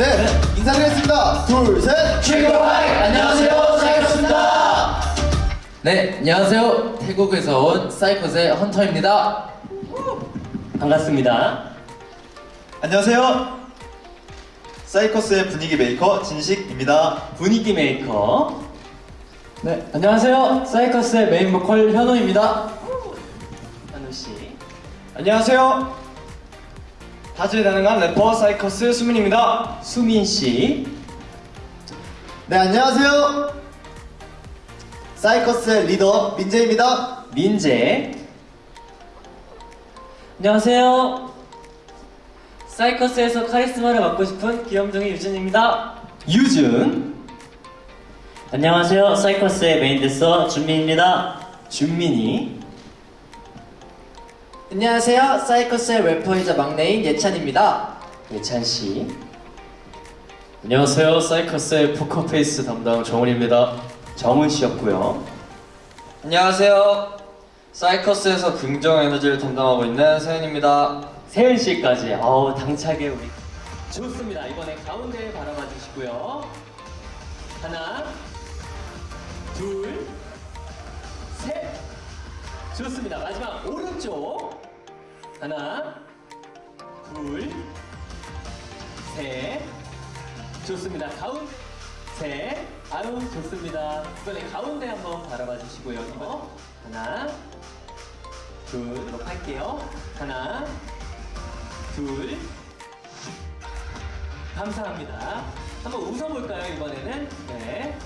네, 인사드리겠습니다. 둘, 셋. 최고하이 안녕하세요 싸이커스입니다 네, 안녕하세요. 태국에서 온 싸이커스의 헌터입니다. 반갑습니다 안녕하세요. 싸이커스의 분위기 메이커 진식입니다. 분위기 메이커 네, 안녕하세요. 싸이커스의 메인 보컬 현우입니다. 현우씨 안녕하세요. 다재다능한 래퍼 싸이커스 수민입니다. 수민 씨. 네, 안녕하세요. 싸이커스의 리더 민재입니다. 민재. 안녕하세요. 싸이커스에서 카리스마를 맡고 싶은 귀염둥이 유준입니다. 유준. 안녕하세요. 싸이커스의 메인 댄서 준민입니다. 준민이 안녕하세요. 싸이커스의 래퍼이자 막내인 예찬입니다. 예찬 씨 안녕하세요. 싸이커스의 포커페이스 담당 정훈입니다. 정훈 씨였고요 안녕하세요. 싸이커스에서 긍정 에너지를 담당하고 있는 세은입니다. 세은씨까지 어우 당차게 우리 좋습니다 이번에 가운데 바라봐 주시고요 하나 좋습니다. 마지막 오른쪽. 하나 둘셋. 좋습니다. 가운데 셋. 아유 좋습니다. 이번에 가운데 한번 바라봐 주시고요. 이번 하나 둘 이렇게 할게요. 하나 둘. 감사합니다. 한번 웃어볼까요 이번에는? 네